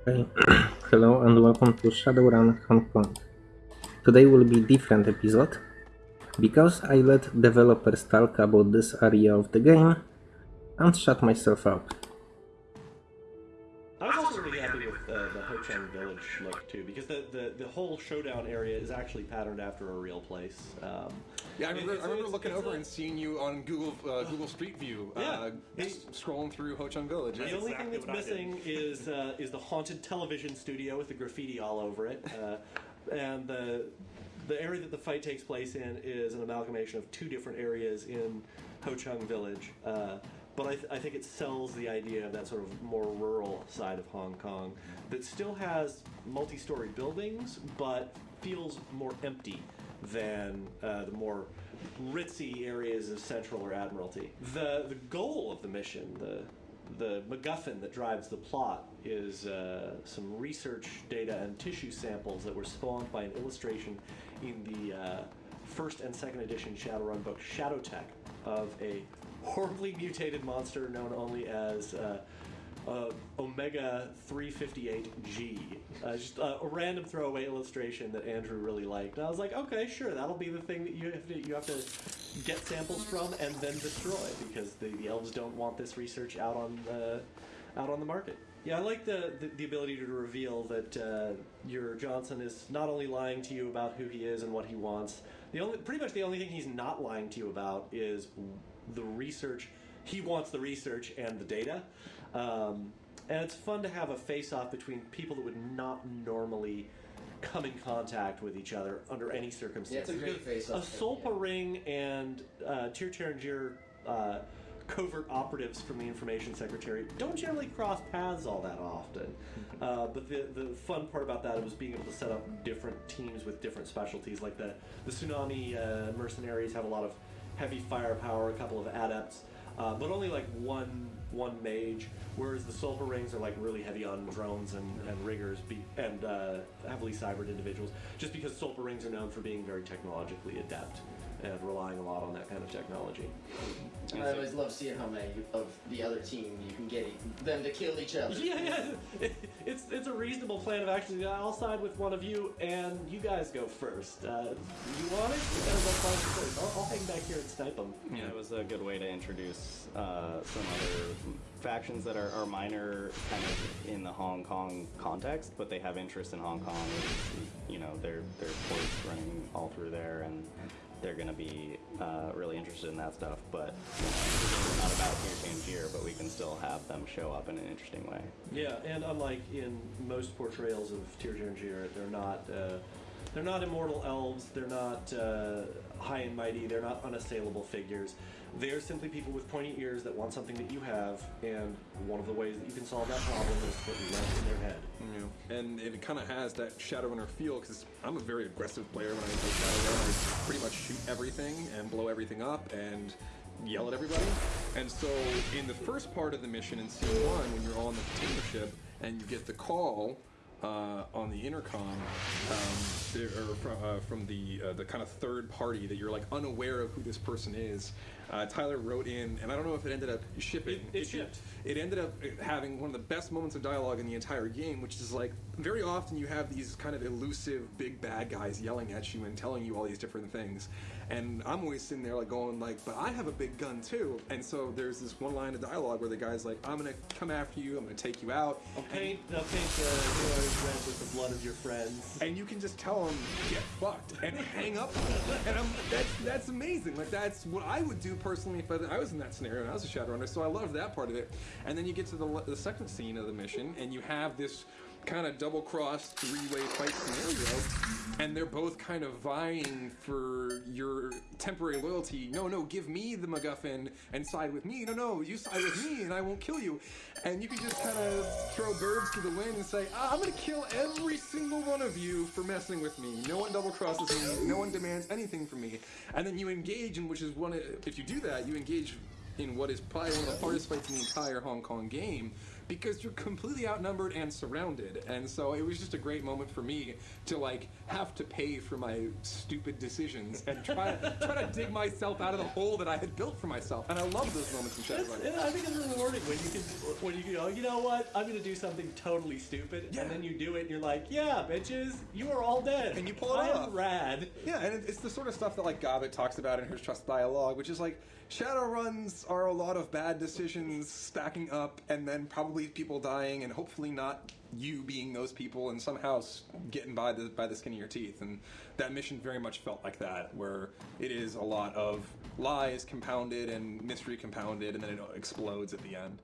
Hello and welcome to Shadowrun Hong Kong. Today will be different episode because I let developers talk about this area of the game and shut myself up. Uh, Ho Chung Village look too, because the, the, the whole showdown area is actually patterned after a real place. Um, Yeah, I remember, it's- I remember it's- looking it's over a- and seeing you on Google uh, Google Street View, uh, Yeah. just scrolling through Ho Chung Village. The only exactly thing that's missing is uh, is the haunted television studio with the graffiti all over it, uh, and the the area that the fight takes place in is an amalgamation of two different areas in Ho Chung Village. Uh, but I, th- I think it sells the idea of that sort of more rural side of Hong Kong that still has multi-story buildings, but feels more empty than uh, the more ritzy areas of Central or Admiralty. The the goal of the mission, the the MacGuffin that drives the plot is uh, some research data and tissue samples that were spawned by an illustration in the uh, first and second edition Shadowrun book Shadowtech of a horribly mutated monster known only as uh, uh, Omega 358G. Uh, just uh, a random throwaway illustration that Andrew really liked. And I was like, okay, sure, that'll be the thing that you have to you have to get samples from and then destroy because the, the elves don't want this research out on the out on the market. Yeah, I like the, the, the ability to reveal that uh, your Johnson is not only lying to you about who he is and what he wants. The only pretty much the only thing he's not lying to you about is the research. He wants the research and the data. Um, and it's fun to have a face-off between people that would not normally come in contact with each other under any circumstances. Yeah, it's a great face-off. A Seoulpa Ring and uh, Tir Tairngire, uh covert operatives from the Information Secretary don't generally cross paths all that often. Uh, but the, the fun part about that was being able to set up different teams with different specialties. Like the, the Tsunami uh, mercenaries have a lot of heavy firepower, a couple of adepts, uh, but only like one one mage. Whereas the Seoulpa Rings are like really heavy on drones and, and riggers be, and uh, heavily cybered individuals. Just because Seoulpa Rings are known for being very technologically adept and relying a lot on that kind of technology. I always love seeing how many of the other team you can get e- them to kill each other. Yeah, yeah. It's it's a reasonable plan of action. I'll side with one of you, and you guys go first. Uh, you want it? You gotta go first. I'll, I'll hang back here and snipe them. Yeah, it was a good way to introduce uh, some other factions that are, are minor kind of in the Hong Kong context, but they have interest in Hong Kong. You know, their their ports running all through there, and they're going to be uh, really interested in that stuff. But it's not about Tir Tairngire, but we can still have them show up in an interesting way. Yeah, and unlike in most portrayals of Tyr Jir, they're not uh, they're not immortal elves. They're not uh, high and mighty. They're not unassailable figures. They're simply people with pointy ears that want something that you have, and one of the ways that you can solve that problem is to put lead in their head. Yeah. And it kind of has that Shadowrunner feel because I'm a very aggressive player when I play Shadowrun. I pretty much shoot everything and blow everything up and yell at everybody. And so in the first part of the mission in scene one, when you're on the container ship and you get the call uh, on the intercom um, from, uh, from the uh, the kind of third party that you're like unaware of who this person is. Uh, Tyler wrote in, and I don't know if it ended up shipping. It- it shipped. it ended up having one of the best moments of dialogue in the entire game, which is like very often you have these kind of elusive big bad guys yelling at you and telling you all these different things. And I'm always sitting there like going like, but I have a big gun too. And so there's this one line of dialogue where the guy's like, I'm gonna come after you, I'm gonna take you out. I'll paint I'll paint heroes red with the blood of your friends. And you can just tell him, get fucked, and hang up. And I'm, that's that's amazing. Like that's what I would do personally if I, I was in that scenario and I was a Shadowrunner. So I love that part of it. And then you get to the, the second scene of the mission, and you have this kind of double cross three-way fight scenario, and they're both kind of vying for your temporary loyalty. No, no, give me the MacGuffin and side with me. No, no, you side with me and I won't kill you. And you can just kind of throw birds to the wind and say, ah, I'm gonna kill every single one of you for messing with me. No one double crosses me. No one demands anything from me. And then you engage in which is one. Of, if you do that, you engage in what is probably one of the hardest fights in the entire Hong Kong game because you're completely outnumbered and surrounded. And so it was just a great moment for me to like have to pay for my stupid decisions and try try to dig myself out of the hole that I had built for myself. And I love those moments in Shadowrun. I think it's rewarding when you can when you go, you know what, I'm gonna do something totally stupid, Yeah. and then you do it, and you're like, yeah, bitches, you are all dead, And you pull it I off. am rad. Yeah, and it's the sort of stuff that like Gobbet talks about in her Trust Dialogue, which is like shadow runs are a lot of bad decisions stacking up, and then probably people dying, and hopefully not you being those people, and somehow getting by the by the skin of your teeth. And that mission very much felt like that, where it is a lot of lies compounded and mystery compounded, and then it explodes at the end.